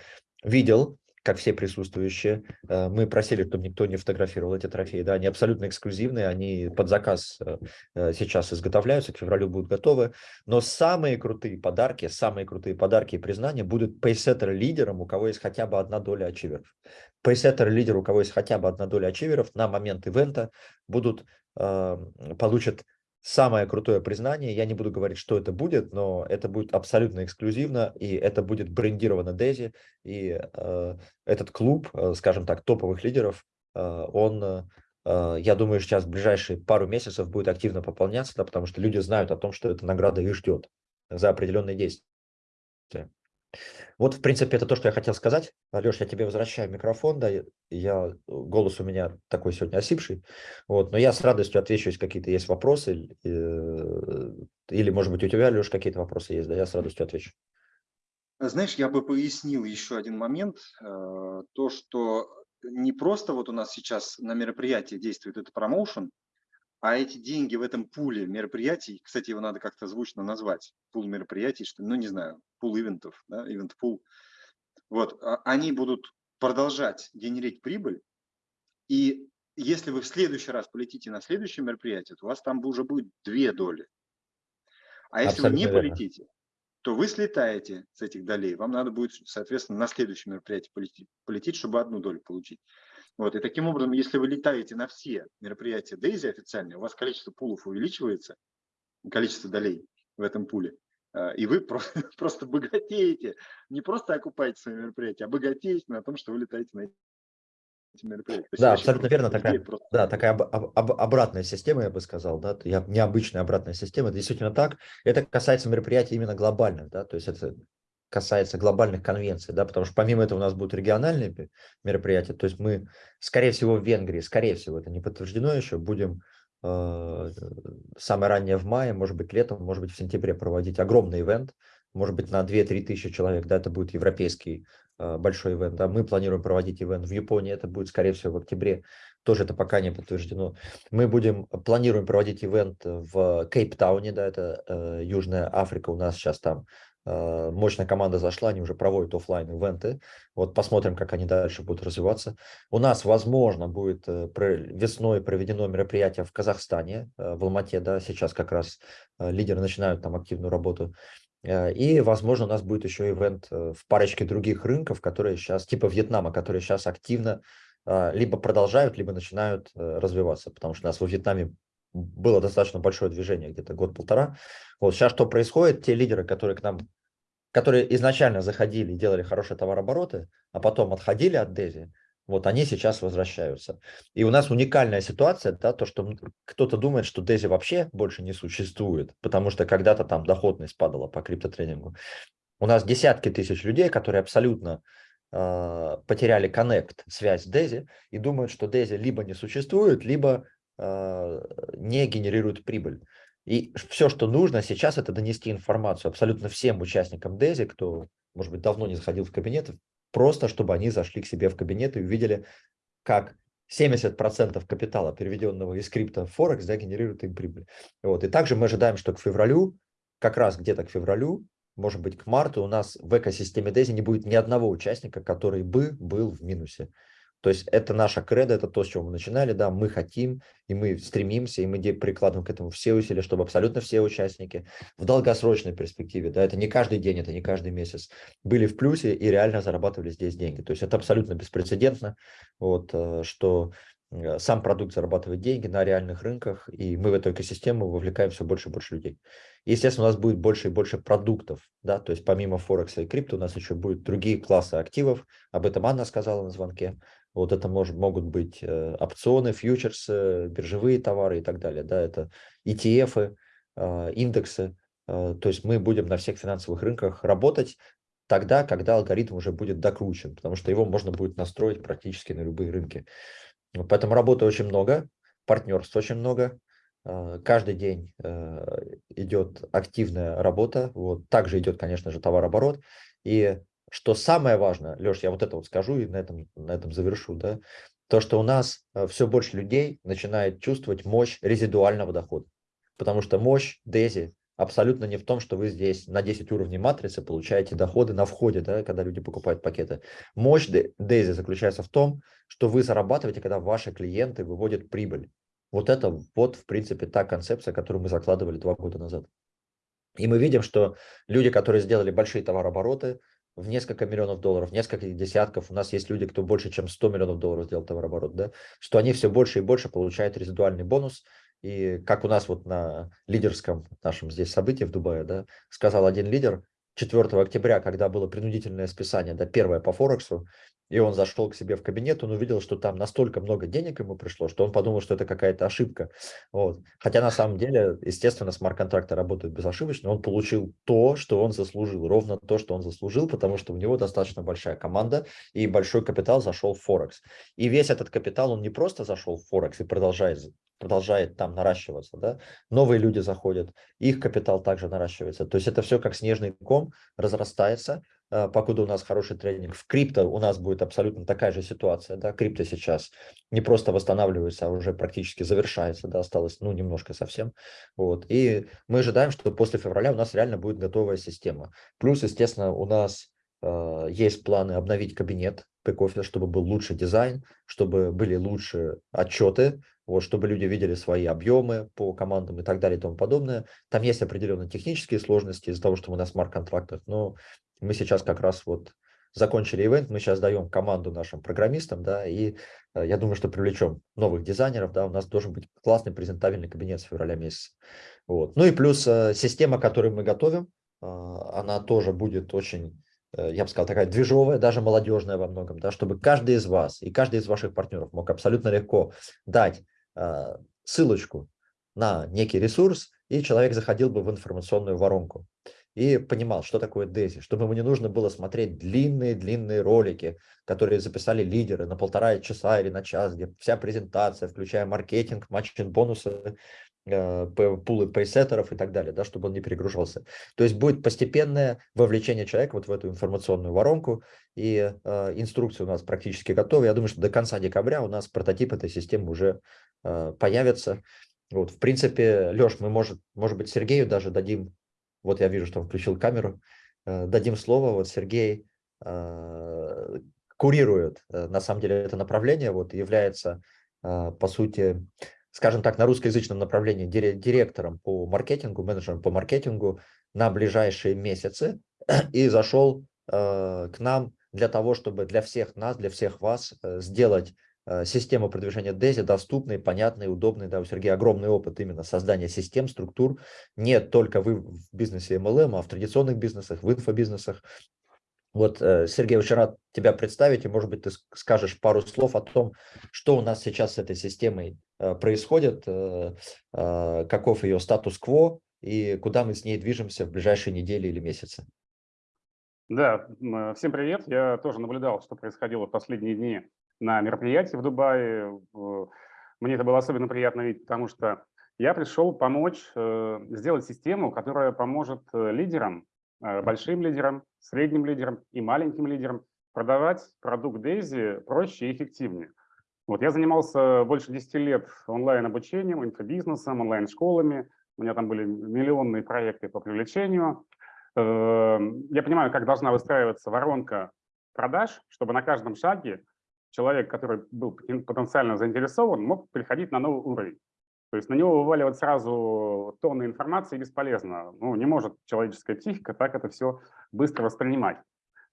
видел, как все присутствующие. Э, мы просили, чтобы никто не фотографировал эти трофеи. Да, они абсолютно эксклюзивные, они под заказ э, э, сейчас изготовляются, к февралю будут готовы. Но самые крутые подарки, самые крутые подарки и признания будут пейсеттер лидерам, у кого есть хотя бы одна доля ачиверов. Пейсеттер лидер, у кого есть хотя бы одна доля ачиверов, на момент ивента будут, получат самое крутое признание. Я не буду говорить, что это будет, но это будет абсолютно эксклюзивно, и это будет брендировано Дези. И э, этот клуб, э, скажем так, топовых лидеров, он, я думаю, сейчас в ближайшие пару месяцев будет активно пополняться, да, потому что люди знают о том, что эта награда их ждет за определенные действия. Вот, в принципе, это то, что я хотел сказать. Алеш, я тебе возвращаю микрофон, да, я, голос у меня такой сегодня осипший, вот, но я с радостью отвечу, если какие-то есть вопросы, э, или, может быть, у тебя, Алеш, какие-то вопросы есть, да, я с радостью отвечу. Знаешь, я бы пояснил еще один момент, э, то, что не просто вот у нас сейчас на мероприятии действует этот промоушен, а эти деньги в этом пуле мероприятий, кстати, его надо как-то звучно назвать, пул мероприятий, что, ну, не знаю, пул ивентов, да, ивент пул, вот, а, они будут продолжать генерить прибыль, и если вы в следующий раз полетите на следующее мероприятие, то у вас там уже будет две доли. А если Абсолютно вы не верно. полетите, то вы слетаете с этих долей. Вам надо будет, соответственно, на следующее мероприятие полететь, полететь чтобы одну долю получить. Вот, и таким образом, если вы летаете на все мероприятия Дейзи официальные, у вас количество пулов увеличивается, количество долей в этом пуле, а, и вы просто, просто богатеете, не просто окупаете свои мероприятия, а богатеете на том, что вы летаете на эти мероприятия. Да, абсолютно верно. Такая, просто... Да, такая об, об, обратная система, я бы сказал, да, я, необычная обратная система, это действительно так. Это касается мероприятий именно глобальных, да, то есть это касается глобальных конвенций, да, потому что помимо этого у нас будут региональные мероприятия, то есть мы, скорее всего, в Венгрии, скорее всего, это не подтверждено еще, будем э, самое раннее в мае, может быть, летом, может быть, в сентябре проводить огромный ивент, может быть, на 2-3 тысячи человек, да, это будет европейский э, большой ивент, да, мы планируем проводить ивент в Японии, это будет, скорее всего, в октябре, тоже это пока не подтверждено. Мы будем, планируем проводить ивент в Кейптауне, да, это э, Южная Африка, у нас сейчас там мощная команда зашла, они уже проводят офлайн ивенты. Вот посмотрим, как они дальше будут развиваться. У нас, возможно, будет э, весной проведено мероприятие в Казахстане, э, в Алмате, да, сейчас как раз лидеры начинают там активную работу. И, возможно, у нас будет еще ивент в парочке других рынков, которые сейчас, типа Вьетнама, которые сейчас активно либо продолжают, либо начинают развиваться, потому что у нас во Вьетнаме было достаточно большое движение, где-то год-полтора. Вот сейчас что происходит, те лидеры, которые к нам, которые изначально заходили делали хорошие товарообороты, а потом отходили от Дези, вот они сейчас возвращаются. И у нас уникальная ситуация, да, то, что кто-то думает, что Дези вообще больше не существует, потому что когда-то там доходность падала по криптотренингу. У нас десятки тысяч людей, которые абсолютно э, потеряли коннект, связь с Дези, и думают, что Дези либо не существует, либо не генерирует прибыль. И все, что нужно сейчас, это донести информацию абсолютно всем участникам DESI, кто, может быть, давно не заходил в кабинет, просто чтобы они зашли к себе в кабинет и увидели, как 70% капитала, переведенного из крипто в Форекс, да, генерирует им прибыль. Вот. И также мы ожидаем, что к февралю, как раз где-то к февралю, может быть, к марту у нас в экосистеме DESI не будет ни одного участника, который бы был в минусе. То есть это наша кредо, это то, с чего мы начинали, да, мы хотим, и мы стремимся, и мы прикладываем к этому все усилия, чтобы абсолютно все участники в долгосрочной перспективе, да, это не каждый день, это не каждый месяц, были в плюсе и реально зарабатывали здесь деньги. То есть это абсолютно беспрецедентно, вот, э, что э, сам продукт зарабатывает деньги на реальных рынках, и мы в эту экосистему вовлекаем все больше и больше людей. Естественно, у нас будет больше и больше продуктов, да, то есть помимо Форекса и крипто у нас еще будут другие классы активов, об этом Анна сказала на звонке, вот это может, могут быть э, опционы, фьючерсы, биржевые товары и так далее. Да, это ETF, э, индексы. Э, то есть мы будем на всех финансовых рынках работать тогда, когда алгоритм уже будет докручен, потому что его можно будет настроить практически на любые рынки. Поэтому работы очень много, партнерств очень много. Каждый день идет активная работа. Вот. Также идет, конечно же, товарооборот. И что самое важное, Леш, я вот это вот скажу и на этом, на этом завершу, да, то, что у нас э, все больше людей начинает чувствовать мощь резидуального дохода. Потому что мощь Дези абсолютно не в том, что вы здесь на 10 уровней матрицы получаете доходы на входе, да, когда люди покупают пакеты. Мощь Дези заключается в том, что вы зарабатываете, когда ваши клиенты выводят прибыль. Вот это вот, в принципе, та концепция, которую мы закладывали два года назад. И мы видим, что люди, которые сделали большие товарообороты, в несколько миллионов долларов, несколько десятков, у нас есть люди, кто больше, чем 100 миллионов долларов сделал товарооборот, да, что они все больше и больше получают резидуальный бонус, и как у нас вот на лидерском нашем здесь событии в Дубае, да, сказал один лидер, 4 октября, когда было принудительное списание, да, первое по Форексу, и он зашел к себе в кабинет, он увидел, что там настолько много денег ему пришло, что он подумал, что это какая-то ошибка. Вот. Хотя на самом деле, естественно, смарт-контракты работают безошибочно, он получил то, что он заслужил, ровно то, что он заслужил, потому что у него достаточно большая команда и большой капитал зашел в Форекс. И весь этот капитал, он не просто зашел в Форекс и продолжает продолжает там наращиваться, да, новые люди заходят, их капитал также наращивается. То есть это все как снежный ком разрастается, покуда у нас хороший тренинг. В крипто у нас будет абсолютно такая же ситуация, да, крипто сейчас не просто восстанавливается, а уже практически завершается, да, осталось, ну, немножко совсем, вот. И мы ожидаем, что после февраля у нас реально будет готовая система. Плюс, естественно, у нас э, есть планы обновить кабинет бэк чтобы был лучший дизайн, чтобы были лучше отчеты, вот, чтобы люди видели свои объемы по командам и так далее и тому подобное. Там есть определенные технические сложности из-за того, что мы на смарт-контрактах, но мы сейчас как раз вот закончили ивент, мы сейчас даем команду нашим программистам, да, и э, я думаю, что привлечем новых дизайнеров, да, у нас должен быть классный презентабельный кабинет с февраля месяца. Вот. Ну и плюс э, система, которую мы готовим, э, она тоже будет очень я бы сказал, такая движовая, даже молодежная во многом, да, чтобы каждый из вас и каждый из ваших партнеров мог абсолютно легко дать ссылочку на некий ресурс, и человек заходил бы в информационную воронку и понимал, что такое DESI, чтобы ему не нужно было смотреть длинные-длинные ролики, которые записали лидеры на полтора часа или на час, где вся презентация, включая маркетинг, матчинг, бонусы, Э, пулы пейсеттеров и так далее, да, чтобы он не перегружался. То есть будет постепенное вовлечение человека вот в эту информационную воронку, и э, инструкции у нас практически готовы. Я думаю, что до конца декабря у нас прототип этой системы уже э, появится. Вот, в принципе, Леш, мы, может, может быть, Сергею даже дадим, вот я вижу, что он включил камеру, э, дадим слово, вот Сергей э, курирует, э, на самом деле, это направление, вот, является, по сути, скажем так, на русскоязычном направлении директором по маркетингу, менеджером по маркетингу на ближайшие месяцы. И зашел к нам для того, чтобы для всех нас, для всех вас сделать э, систему продвижения DESI доступной, понятной, удобной. Да, у Сергея огромный опыт именно создания систем, структур. Не только вы в бизнесе MLM, а в традиционных бизнесах, в инфобизнесах. Вот, э, Сергей, очень рад тебя представить, и, может быть, ты скажешь пару слов о том, что у нас сейчас с этой системой э, происходит, каков ее статус-кво и куда мы с ней движемся в ближайшие недели или месяцы. Да, всем привет. Я тоже наблюдал, что происходило в последние дни на мероприятии в Дубае. Мне это было особенно приятно видеть, потому что я пришел помочь сделать систему, которая поможет лидерам Э, большим лидерам, средним лидерам и маленьким лидерам продавать продукт Daisy проще и эффективнее. Вот, я занимался больше 10 лет онлайн-обучением, инфобизнесом, онлайн-школами. У меня там были миллионные проекты по привлечению. Эм, я понимаю, как должна выстраиваться воронка продаж, чтобы на каждом шаге человек, который был потенциально заинтересован, мог приходить на новый уровень. То есть на него вываливать сразу тонны информации бесполезно. Ну, не может человеческая психика так это все быстро воспринимать.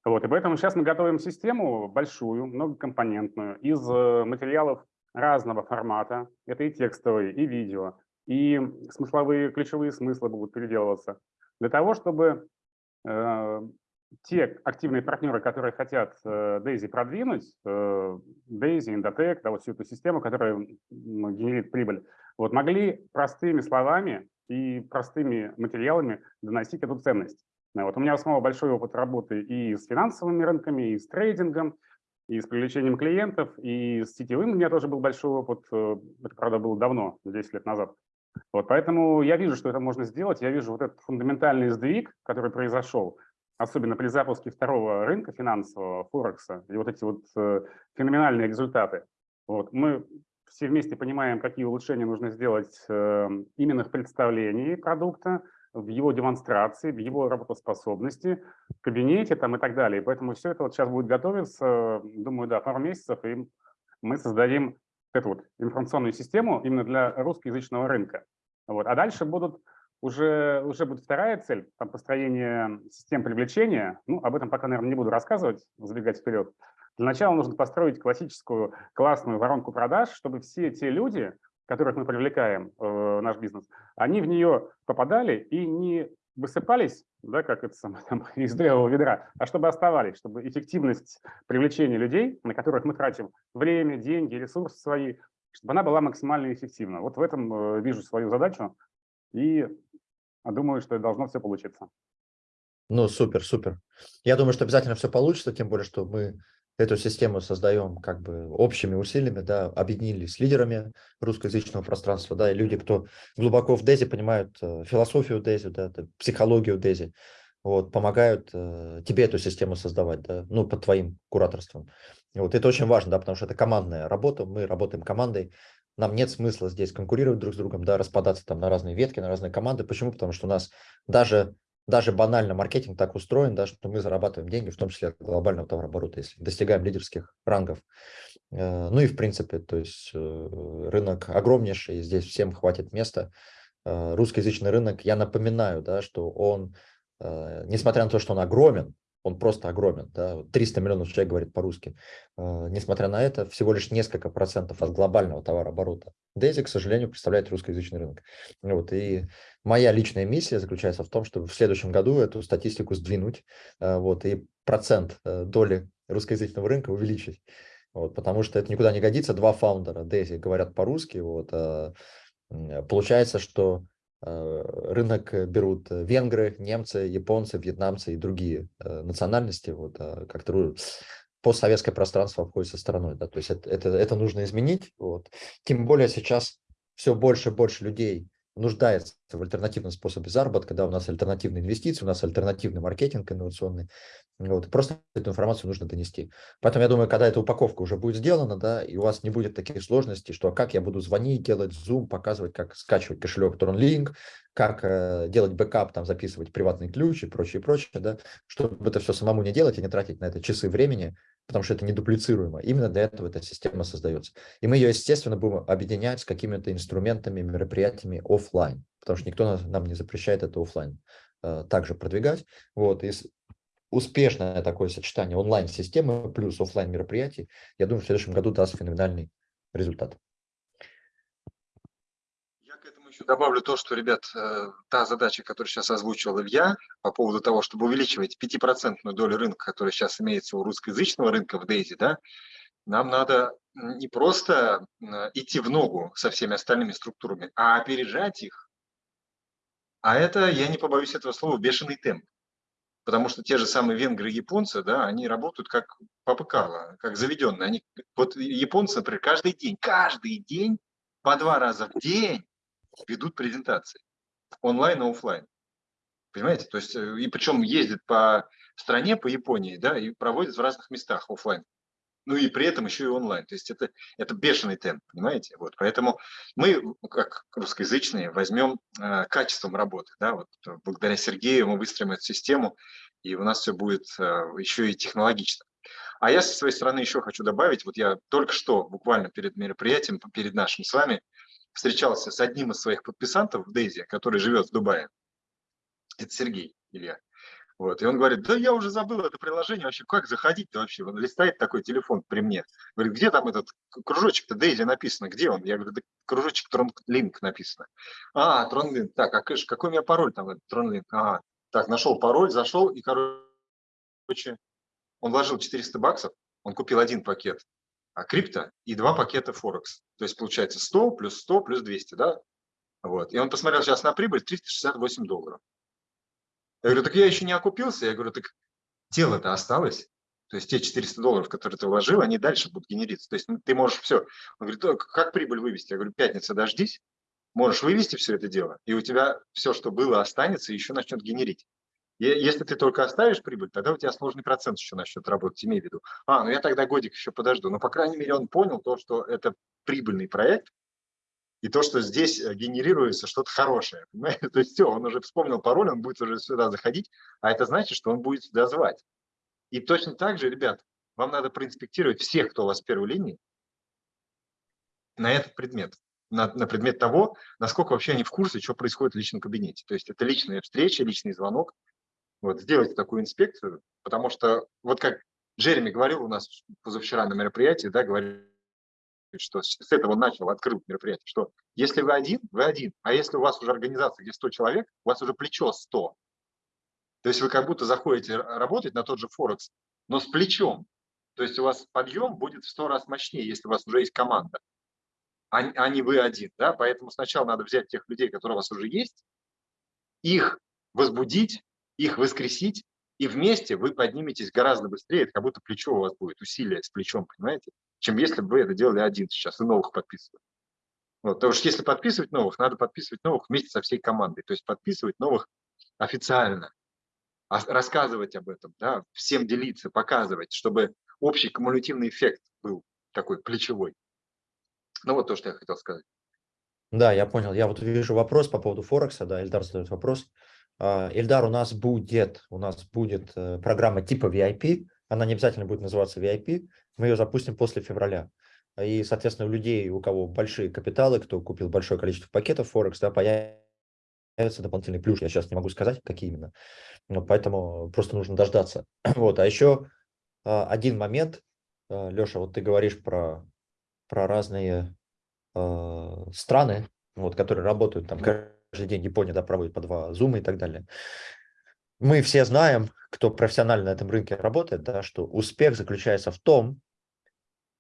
Вот, и поэтому сейчас мы готовим систему большую, многокомпонентную, из э, материалов разного формата. Это и текстовые, и видео, и смысловые, ключевые смыслы будут переделываться. Для того, чтобы э, те активные партнеры, которые хотят э, Daisy продвинуть, э, Daisy, Indotech, да, вот всю эту систему, которая генерит прибыль, вот могли простыми словами и простыми материалами доносить эту ценность. Вот у меня самого большой опыт работы и с финансовыми рынками, и с трейдингом, и с привлечением клиентов, и с сетевым у меня тоже был большой опыт. Э, это, правда, было давно, 10 лет назад. Вот, поэтому я вижу, что это можно сделать. Я вижу вот этот фундаментальный сдвиг, который произошел, особенно при запуске второго рынка финансового, Форекса, и вот эти вот э, феноменальные результаты. Вот, мы все вместе понимаем, какие улучшения нужно сделать э, именно в представлении продукта, в его демонстрации, в его работоспособности, в кабинете там и так далее. поэтому все это вот сейчас будет готовиться, думаю, да, пару месяцев, и мы создадим эту вот информационную систему именно для русскоязычного рынка. Вот. А дальше будут уже, уже будет вторая цель, там, построение систем привлечения. Ну, об этом пока, наверное, не буду рассказывать, забегать вперед. Для начала нужно построить классическую классную воронку продаж, чтобы все те люди, которых мы привлекаем в э, наш бизнес, они в нее попадали и не высыпались, да, как это самое, там, из древого ведра, а чтобы оставались, чтобы эффективность привлечения людей, на которых мы тратим время, деньги, ресурсы свои, чтобы она была максимально эффективна. Вот в этом э, вижу свою задачу и думаю, что должно все получиться. Ну, супер, супер. Я думаю, что обязательно все получится, тем более, что мы эту систему создаем как бы общими усилиями, да, объединились с лидерами русскоязычного пространства, да, и люди, кто глубоко в Дези понимают э, философию Дези, да, психологию Дези, вот, помогают э, тебе эту систему создавать, да, ну, под твоим кураторством. Вот, это очень важно, да, потому что это командная работа, мы работаем командой, нам нет смысла здесь конкурировать друг с другом, да, распадаться там на разные ветки, на разные команды. Почему? Потому что у нас даже даже банально маркетинг так устроен, да, что мы зарабатываем деньги, в том числе от глобального товарооборота, если достигаем лидерских рангов. Э, ну и в принципе, то есть э, рынок огромнейший, здесь всем хватит места. Э, русскоязычный рынок, я напоминаю, да, что он, несмотря на то, что он огромен, он просто огромен, да, 300 миллионов человек говорит по-русски. Э, несмотря на это, всего лишь несколько процентов от глобального товарооборота. Дейзи, к сожалению, представляет русскоязычный рынок. Вот, и моя личная миссия заключается в том, чтобы в следующем году эту статистику сдвинуть, э, вот, и процент э, доли русскоязычного рынка увеличить. Вот, потому что это никуда не годится. Два фаундера Дейзи говорят по-русски. Вот, получается, что рынок э, берут э, венгры, немцы, японцы, вьетнамцы и другие национальности. Вот, а как-то постсоветское пространство обходится стороной. Да, то есть это, это, это нужно изменить. Вот. Тем более сейчас все больше и больше людей нуждается в альтернативном способе заработка, да, у нас альтернативные инвестиции, у нас альтернативный маркетинг инновационный, вот, просто эту информацию нужно донести. Поэтому я думаю, когда эта упаковка уже будет сделана, да, и у вас не будет таких сложностей, что как я буду звонить, делать Zoom, показывать, как скачивать кошелек TronLink, как э, делать бэкап, там, записывать приватный ключ и прочее, прочее, да, чтобы это все самому не делать и не тратить на это часы времени, потому что это недуплицируемо. Именно для этого эта система создается. И мы ее, естественно, будем объединять с какими-то инструментами, мероприятиями офлайн, потому что никто нам не запрещает это офлайн э, также продвигать. Вот, и успешное такое сочетание онлайн-системы плюс офлайн мероприятий, я думаю, в следующем году даст феноменальный результат еще добавлю то, что, ребят, э, та задача, которую сейчас озвучивал Илья, по поводу того, чтобы увеличивать 5% долю рынка, которая сейчас имеется у русскоязычного рынка в Дейзи, да, нам надо не просто идти в ногу со всеми остальными структурами, а опережать их. А это, я не побоюсь этого слова, бешеный темп. Потому что те же самые венгры и японцы, да, они работают как попыкало, как заведенные. Они, вот японцы, например, каждый день, каждый день, по два раза в день ведут презентации онлайн и офлайн. Понимаете? То есть, э, и причем ездят по стране, по Японии, да, и проводят в разных местах офлайн. ну и при этом еще и онлайн. То есть это, это бешеный темп, понимаете? Вот, поэтому мы, как русскоязычные, возьмем э, качеством работы. Да? Вот, благодаря Сергею мы выстроим эту систему, и у нас все будет э, еще и технологично. А я со своей стороны еще хочу добавить, вот я только что, буквально перед мероприятием, перед нашим с вами, встречался с одним из своих подписантов в Дейзи, который живет в Дубае. Это Сергей Илья. Вот. И он говорит, да я уже забыл это приложение, вообще как заходить-то вообще? Он листает такой телефон при мне. Говорит, где там этот кружочек-то Дейзи написано, где он? Я говорю, да кружочек Тронлинк написано. А, Тронлинк, так, а какой у меня пароль там, Тронлинк? А, так, нашел пароль, зашел, и, короче, он вложил 400 баксов, он купил один пакет крипто и два пакета Форекс. То есть получается 100 плюс 100 плюс 200, да? Вот. И он посмотрел сейчас на прибыль 368 долларов. Я говорю, так я еще не окупился. Я говорю, так тело-то осталось. То есть те 400 долларов, которые ты вложил, они дальше будут генериться. То есть ну, ты можешь все. Он говорит, как прибыль вывести? Я говорю, пятница дождись, можешь вывести все это дело, и у тебя все, что было, останется и еще начнет генерить. Если ты только оставишь прибыль, тогда у тебя сложный процент еще начнет работать, имей в виду. А, ну я тогда годик еще подожду. Но, по крайней мере, он понял то, что это прибыльный проект, и то, что здесь э, генерируется что-то хорошее. Понимаете? То есть все, он уже вспомнил пароль, он будет уже сюда заходить, а это значит, что он будет сюда звать. И точно так же, ребят, вам надо проинспектировать всех, кто у вас в первой линии, на этот предмет на, на предмет того, насколько вообще они в курсе, что происходит в личном кабинете. То есть это личная встреча, личный звонок, вот, сделать такую инспекцию, потому что, вот как Джереми говорил у нас позавчера на мероприятии, да, говорит, что с этого начал, открыл мероприятие, что если вы один, вы один, а если у вас уже организация, где 100 человек, у вас уже плечо 100. То есть вы как будто заходите работать на тот же Форекс, но с плечом. То есть у вас подъем будет в 100 раз мощнее, если у вас уже есть команда, а, а не вы один. Да? Поэтому сначала надо взять тех людей, которые у вас уже есть, их возбудить, их воскресить, и вместе вы подниметесь гораздо быстрее, это как будто плечо у вас будет, усилие с плечом, понимаете, чем если бы вы это делали один сейчас и новых подписывали. Вот, потому что если подписывать новых, надо подписывать новых вместе со всей командой, то есть подписывать новых официально, а рассказывать об этом, да, всем делиться, показывать, чтобы общий кумулятивный эффект был такой плечевой. Ну вот то, что я хотел сказать. Да, я понял. Я вот вижу вопрос по поводу Форекса, да, Эльдар задает вопрос. А, Эльдар, у нас будет, у нас будет э, программа типа VIP, она не обязательно будет называться VIP, мы ее запустим после февраля. И, соответственно, у людей, у кого большие капиталы, кто купил большое количество пакетов Форекс, да, появится дополнительный плюс. Я сейчас не могу сказать, какие именно. Но поэтому просто нужно дождаться. Вот. А еще а, один момент. А, Леша, вот ты говоришь про, про разные страны, вот, которые работают там каждый день Япония да, проводит по два зума и так далее. Мы все знаем, кто профессионально на этом рынке работает, да, что успех заключается в том,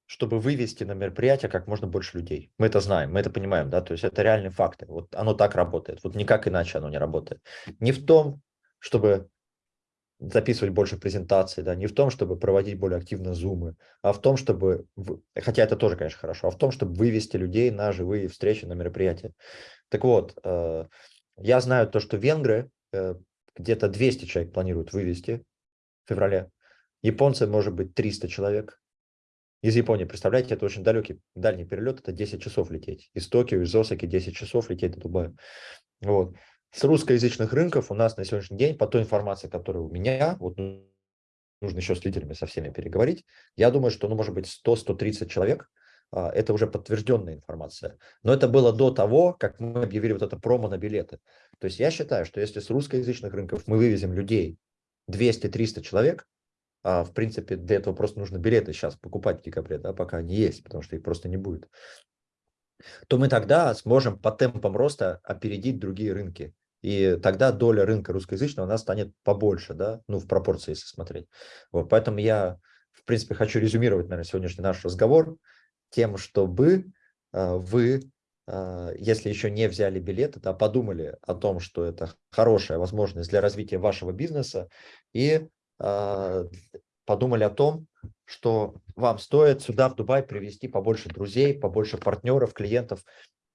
чтобы вывести на мероприятие как можно больше людей. Мы это знаем, мы это понимаем, да, то есть это реальные факты. Вот оно так работает, вот никак иначе оно не работает. Не в том, чтобы записывать больше презентаций, да, не в том, чтобы проводить более активно зумы, а в том, чтобы, хотя это тоже, конечно, хорошо, а в том, чтобы вывести людей на живые встречи, на мероприятия. Так вот, э, я знаю то, что венгры э, где-то 200 человек планируют вывести в феврале. Японцы, может быть, 300 человек. Из Японии, представляете, это очень далекий, дальний перелет, это 10 часов лететь. Из Токио, из Осаки 10 часов лететь до Дубая. Вот. С русскоязычных рынков у нас на сегодняшний день, по той информации, которая у меня, вот нужно еще с лидерами со всеми переговорить, я думаю, что, ну, может быть, 100-130 человек это уже подтвержденная информация. Но это было до того, как мы объявили вот это промо на билеты. То есть я считаю, что если с русскоязычных рынков мы вывезем людей 200-300 человек, а, в принципе, для этого просто нужно билеты сейчас покупать в декабре, да, пока они есть, потому что их просто не будет, то мы тогда сможем по темпам роста опередить другие рынки. И тогда доля рынка русскоязычного у нас станет побольше, да, ну, в пропорции, если смотреть. Вот, поэтому я, в принципе, хочу резюмировать, наверное, сегодняшний наш разговор тем, чтобы э, вы, э, если еще не взяли билеты, да, подумали о том, что это хорошая возможность для развития вашего бизнеса и э, подумали о том, что вам стоит сюда, в Дубай, привести побольше друзей, побольше партнеров, клиентов.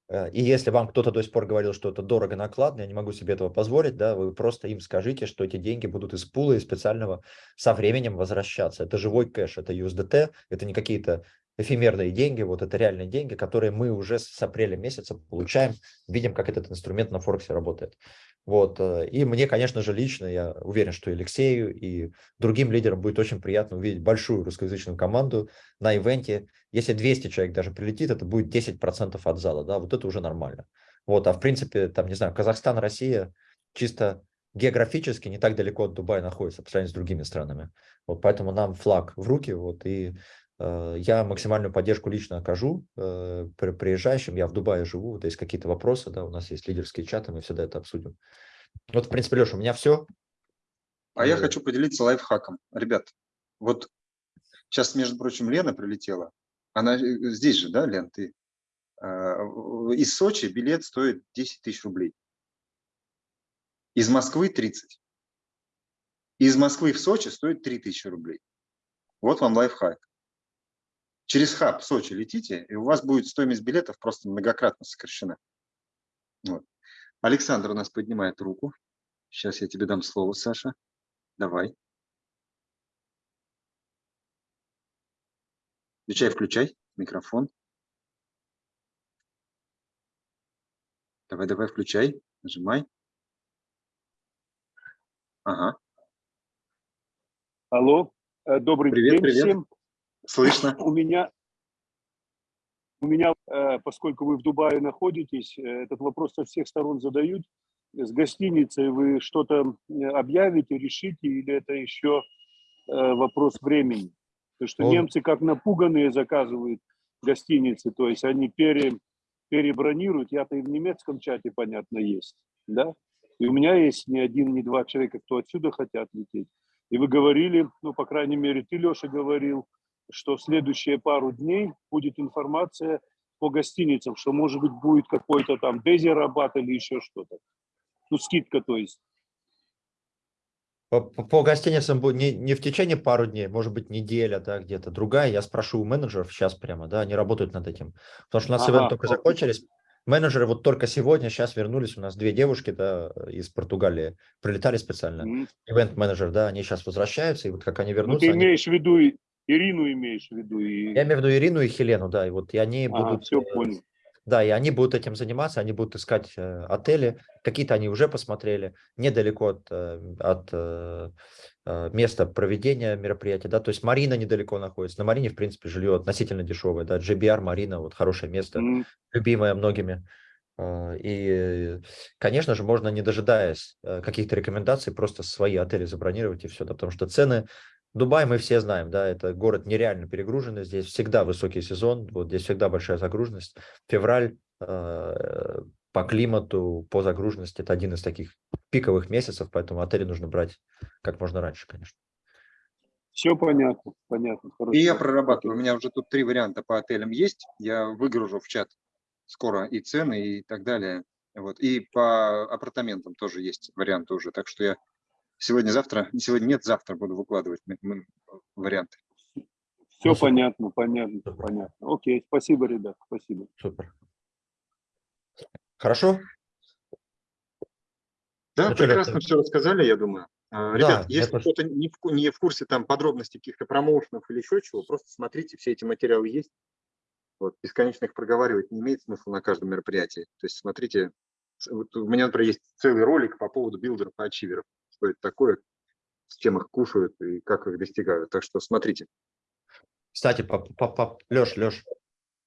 Э, и если вам кто-то до сих пор говорил, что это дорого, накладно, я не могу себе этого позволить, да, вы просто им скажите, что эти деньги будут из пула и специального со временем возвращаться. Это живой кэш, это USDT, это не какие-то эфемерные деньги, вот это реальные деньги, которые мы уже с апреля месяца получаем, видим, как этот инструмент на Форексе работает. Вот. Э, и мне, конечно же, лично, я уверен, что Алексею, и другим лидерам будет очень приятно увидеть большую русскоязычную команду на ивенте. Если 200 человек даже прилетит, это будет 10% от зала, да, вот это уже нормально. Вот, а в принципе, там, не знаю, Казахстан, Россия чисто географически не так далеко от Дубая находится по сравнению с другими странами. Вот поэтому нам флаг в руки, вот, и я максимальную поддержку лично окажу э, приезжающим. Я в Дубае живу, вот есть какие-то вопросы, да, у нас есть лидерские чаты, мы всегда это обсудим. Вот, в принципе, Леша, у меня все. А я хочу поделиться лайфхаком. Ребят, вот сейчас, между прочим, Лена прилетела. Она э, здесь же, да, Лен, ты? Из Сочи билет стоит 10 тысяч рублей. Из Москвы 30. Из Москвы в Сочи стоит 3 тысячи рублей. Вот вам лайфхак. Через хаб Сочи летите, и у вас будет стоимость билетов просто многократно сокращена. Вот. Александр у нас поднимает руку. Сейчас я тебе дам слово, Саша. Давай. Включай, включай микрофон. Давай, давай, включай. Нажимай. Ага. Алло, э, добрый привет, день привет. всем. Слышно? У меня, у меня, э, поскольку вы в Дубае находитесь, э, этот вопрос со всех сторон задают. С гостиницей вы что-то объявите, решите, или это еще э, вопрос времени? Потому что Он... немцы как напуганные заказывают гостиницы, то есть они пере, перебронируют. Я-то и в немецком чате, понятно, есть, да? И у меня есть не один, не два человека, кто отсюда хотят лететь. И вы говорили, ну, по крайней мере, ты, Леша, говорил, что в следующие пару дней будет информация по гостиницам, что, может быть, будет какой-то там Дези Рабат или еще что-то. Ну, скидка, то есть. По, по гостиницам будет не, не в течение пару дней, может быть, неделя, да, где-то другая. Я спрошу у менеджеров сейчас прямо, да, они работают над этим. Потому что у нас ага, ивент только закончились. Менеджеры вот только сегодня, сейчас вернулись, у нас две девушки, да, из Португалии, прилетали специально. Ивент-менеджер, да, они сейчас возвращаются, и вот как они вернутся... Ну, ты имеешь они... в виду Ирину имеешь в виду? И... Я имею в виду Ирину и Хелену, да, и вот и они ага, будут... все понял. Да, и они будут этим заниматься, они будут искать э, отели, какие-то они уже посмотрели, недалеко от, э, от э, э, места проведения мероприятия, да, то есть Марина недалеко находится, на Марине, в принципе, жилье относительно дешевое, да, GBR Марина, вот хорошее место, mm. любимое многими, э, и, конечно же, можно, не дожидаясь э, каких-то рекомендаций, просто свои отели забронировать и все, да, потому что цены Дубай мы все знаем, да, это город нереально перегруженный, здесь всегда высокий сезон, вот здесь всегда большая загруженность. Февраль э, по климату, по загруженности, это один из таких пиковых месяцев, поэтому отели нужно брать как можно раньше, конечно. Все понятно, понятно. Хорошо. И я прорабатываю, у меня уже тут три варианта по отелям есть, я выгружу в чат скоро и цены, и так далее. Вот. И по апартаментам тоже есть варианты уже, так что я Сегодня-завтра, сегодня нет, завтра буду выкладывать варианты. Все ну, понятно, понятно, Супер. понятно. Окей, спасибо, ребят, спасибо. Супер. Хорошо? Да, ну, прекрасно все рассказали, я думаю. А, ребят, да, если кто-то не в, не в курсе там подробностей каких-то промоушенов или еще чего, просто смотрите, все эти материалы есть. Вот, бесконечно их проговаривать не имеет смысла на каждом мероприятии. То есть смотрите, вот у меня, например, есть целый ролик по поводу билдеров и ачиверов что это такое, с чем их кушают и как их достигают. Так что смотрите. Кстати, по, по, по, Леш, Леш,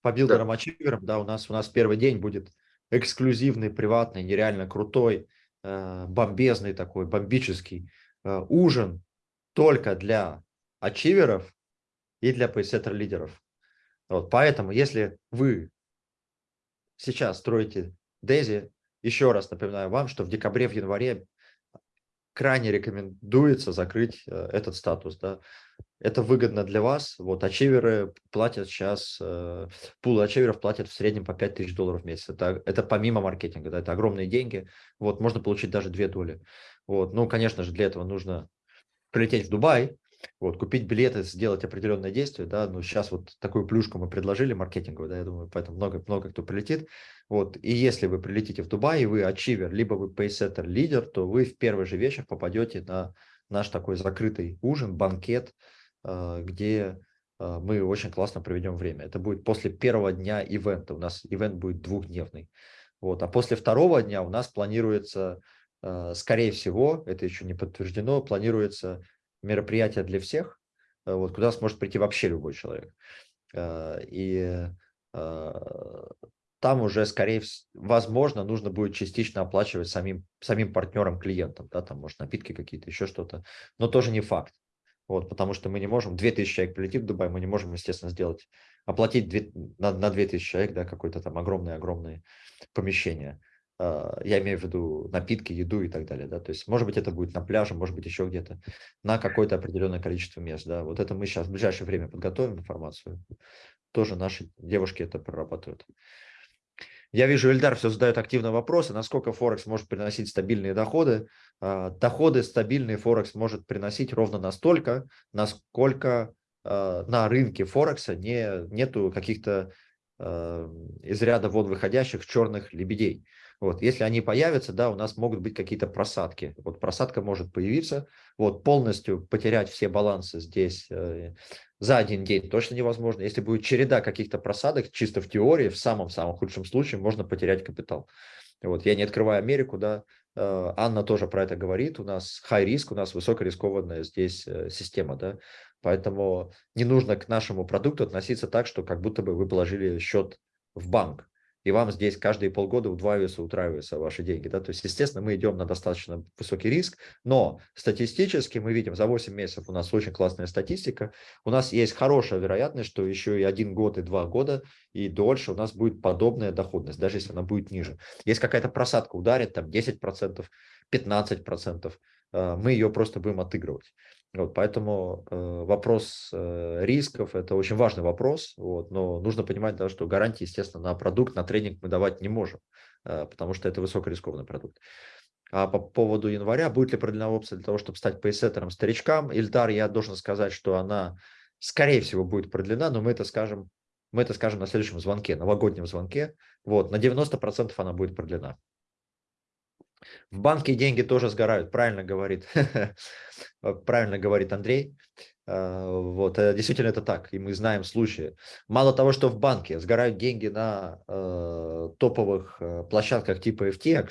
по билдерам, да. ачиверам, да, у нас, у нас первый день будет эксклюзивный, приватный, нереально крутой, э, бомбезный такой, бомбический э, ужин только для ачиверов и для pacesetter -лидеров. Вот, поэтому, если вы сейчас строите Дези, еще раз напоминаю вам, что в декабре, в январе крайне рекомендуется закрыть э, этот статус. Да. Это выгодно для вас. Вот ачиверы платят сейчас, э, пул ачиверов платят в среднем по 5000 долларов в месяц. Это, это помимо маркетинга, да, это огромные деньги. Вот, можно получить даже две доли. Вот. Ну, конечно же, для этого нужно прилететь в Дубай, Вот, купить билеты, сделать определенное действие, да, ну, сейчас вот такую плюшку мы предложили маркетинговую, да, я думаю, поэтому много, много кто прилетит. Вот, и если вы прилетите в Дубай, и вы ачивер, либо вы пейсеттер лидер, то вы в первый же вечер попадете на наш такой закрытый ужин, банкет, э, где э, мы очень классно проведем время. Это будет после первого дня ивента. У нас ивент будет двухдневный. Вот. А после второго дня у нас планируется, э, скорее всего, это еще не подтверждено, планируется мероприятие для всех, вот, куда сможет прийти вообще любой человек. И там уже, скорее возможно, нужно будет частично оплачивать самим, самим партнерам, клиентам, да, там, может, напитки какие-то, еще что-то, но тоже не факт. Вот, потому что мы не можем, 2000 человек прилетит в Дубай, мы не можем, естественно, сделать, оплатить 2, на, на 2000 человек, да, какое-то там огромное-огромное помещение. А, я имею в виду напитки, еду и так далее, да, то есть, может быть, это будет на пляже, может быть, еще где-то, на какое-то определенное количество мест, да, вот это мы сейчас в ближайшее время подготовим информацию, тоже наши девушки это прорабатывают. Я вижу, Эльдар все задает активно вопросы, насколько Форекс может приносить стабильные доходы. А, доходы стабильные Форекс может приносить ровно настолько, насколько а, на рынке Форекса не, нету каких-то из ряда вон выходящих черных лебедей. Вот, если они появятся, да, у нас могут быть какие-то просадки. Вот просадка может появиться, вот полностью потерять все балансы здесь э, за один день точно невозможно. Если будет череда каких-то просадок, чисто в теории, в самом-самом худшем случае можно потерять капитал. Вот, я не открываю Америку, да, э, Анна тоже про это говорит, у нас high риск, у нас высокорискованная здесь э, система, да, поэтому не нужно к нашему продукту относиться так, что как будто бы вы положили счет в банк и вам здесь каждые полгода удваиваются, утраиваются ваши деньги. Да? То есть, естественно, мы идем на достаточно высокий риск, но статистически мы видим, за 8 месяцев у нас очень классная статистика, у нас есть хорошая вероятность, что еще и один год, и два года, и дольше у нас будет подобная доходность, даже если она будет ниже. Есть какая-то просадка ударит, там 10%, 15%, э, мы ее просто будем отыгрывать. Вот, поэтому э, вопрос э, рисков – это очень важный вопрос, вот, но нужно понимать, да, что гарантии, естественно, на продукт, на тренинг мы давать не можем, э, потому что это высокорискованный продукт. А по поводу января, будет ли продлена опция для того, чтобы стать пейсеттером старичкам? Ильдар, я должен сказать, что она, скорее всего, будет продлена, но мы это скажем, мы это скажем на следующем звонке, новогоднем звонке. Вот, на 90% она будет продлена. В банке деньги тоже сгорают, правильно говорит, правильно говорит Андрей. А, вот, э, действительно это так, и мы знаем случаи. Мало того, что в банке сгорают деньги на э, топовых э, площадках типа FTX,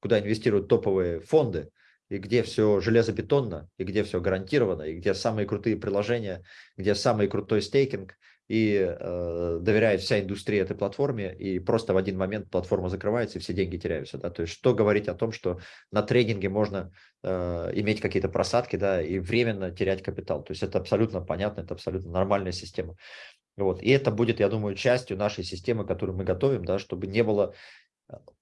куда инвестируют топовые фонды, и где все железобетонно, и где все гарантировано, и где самые крутые приложения, где самый крутой стейкинг, и э, доверяет вся индустрия этой платформе, и просто в один момент платформа закрывается, и все деньги теряются. Да? То есть что говорить о том, что на трейдинге можно э, иметь какие-то просадки да, и временно терять капитал. То есть это абсолютно понятно, это абсолютно нормальная система. Вот. И это будет, я думаю, частью нашей системы, которую мы готовим, да, чтобы не было,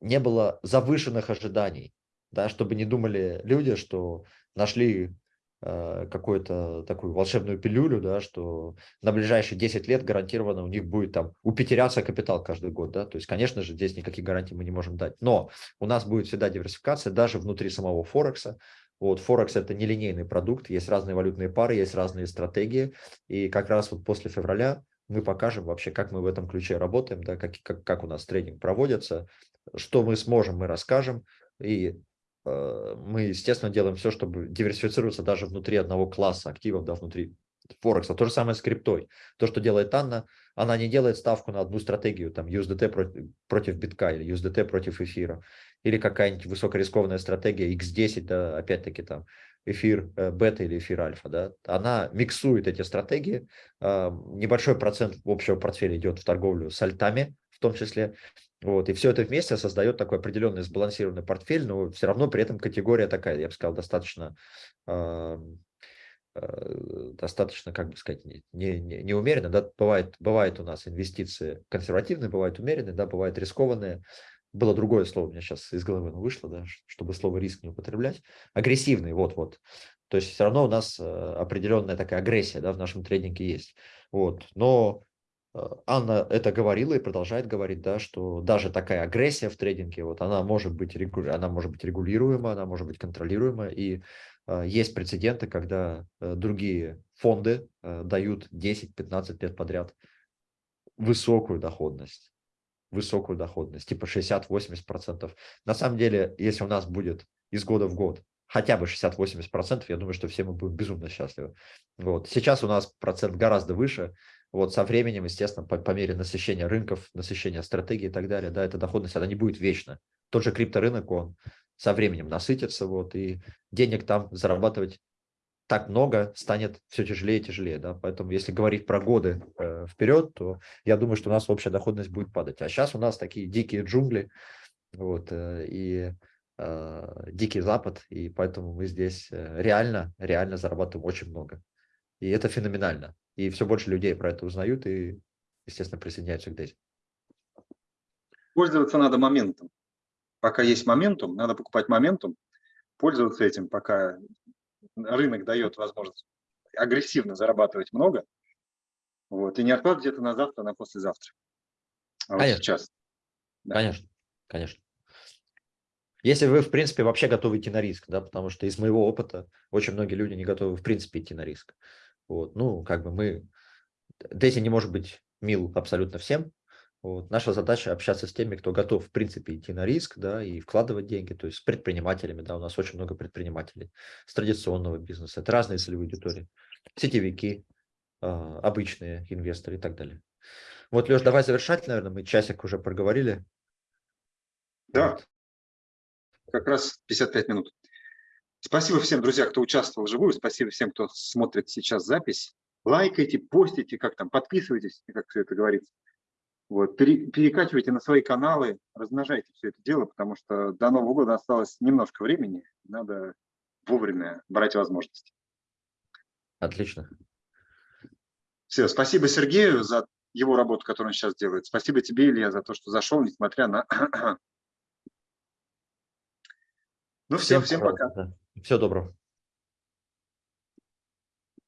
не было завышенных ожиданий, да, чтобы не думали люди, что нашли Э, какую-то такую волшебную пилюлю, да, что на ближайшие 10 лет гарантированно у них будет там упетеряться капитал каждый год. Да? То есть, конечно же, здесь никаких гарантий мы не можем дать. Но у нас будет всегда диверсификация даже внутри самого Форекса. Вот, Форекс – это нелинейный продукт, есть разные валютные пары, есть разные стратегии. И как раз вот после февраля мы покажем вообще, как мы в этом ключе работаем, да, как, как, как у нас тренинг проводится, что мы сможем, мы расскажем. И Э, мы, естественно, делаем все, чтобы диверсифицироваться даже внутри одного класса активов, да, внутри Форекса. То же самое с криптой. То, что делает Анна, она не делает ставку на одну стратегию, там USDT против, против битка или USDT против эфира, или какая-нибудь высокорискованная стратегия X10, да, опять-таки там эфир э, бета или эфир альфа, да, она миксует эти стратегии, э, небольшой процент общего портфеля идет в торговлю с альтами, в том числе, вот, и все это вместе создает такой определенный сбалансированный портфель, но все равно при этом категория такая, я бы сказал, достаточно, э, э, достаточно, как бы сказать, не, не, не умеренно. Да? Бывает, бывает у нас инвестиции консервативные, бывают умеренные, да, бывают рискованные. Было другое слово, у меня сейчас из головы вышло, да, чтобы слово риск не употреблять. Агрессивные, вот-вот. То есть все равно у нас э, определенная такая агрессия да, в нашем трейдинге есть. Вот. Но Анна это говорила и продолжает говорить, да, что даже такая агрессия в трейдинге, вот она может быть, регу- она может быть регулируема, она может быть контролируема, и э, есть прецеденты, когда э, другие фонды э, дают 10-15 лет подряд высокую доходность, высокую доходность, типа 60-80%. На самом деле, если у нас будет из года в год хотя бы 60-80%, я думаю, что все мы будем безумно счастливы. Вот. Сейчас у нас процент гораздо выше, вот со временем, естественно, по, по мере насыщения рынков, насыщения стратегий и так далее, да, эта доходность, она не будет вечна. Тот же крипторынок, он со временем насытится, вот, и денег там зарабатывать так много станет все тяжелее и тяжелее, да, поэтому если говорить про годы э, вперед, то я думаю, что у нас общая доходность будет падать. А сейчас у нас такие дикие джунгли, вот, э, и э, дикий запад, и поэтому мы здесь э, реально, реально зарабатываем очень много. И это феноменально. И все больше людей про это узнают и, естественно, присоединяются к Дейзи. Пользоваться надо моментом. Пока есть моментум, надо покупать моментум, пользоваться этим, пока рынок дает возможность агрессивно зарабатывать много, вот, и не откладывать это на завтра, на послезавтра. А вот Конечно. сейчас. Да. Конечно, конечно. Если вы, в принципе, вообще готовы идти на риск, да, потому что из моего опыта очень многие люди не готовы, в принципе, идти на риск. Вот, ну, как бы мы... Дейзи не может быть мил абсолютно всем. Вот. Наша задача общаться с теми, кто готов, в принципе, идти на риск, да, и вкладывать деньги, то есть с предпринимателями, да, у нас очень много предпринимателей с традиционного бизнеса, это разные целевые аудитории, сетевики, а, обычные инвесторы и так далее. Вот, Леш, давай завершать, наверное, мы часик уже проговорили. Да, Вот. как раз 55 минут. Спасибо всем, друзья, кто участвовал вживую. Спасибо всем, кто смотрит сейчас запись. Лайкайте, постите, как там, подписывайтесь, как все это говорится. Вот, пере- перекачивайте на свои каналы, размножайте все это дело, потому что до Нового года осталось немножко времени. Надо вовремя брать возможности. Отлично. Все, спасибо Сергею за его работу, которую он сейчас делает. Спасибо тебе, Илья, за то, что зашел, несмотря на... Ну все, всем пока. Всего доброго.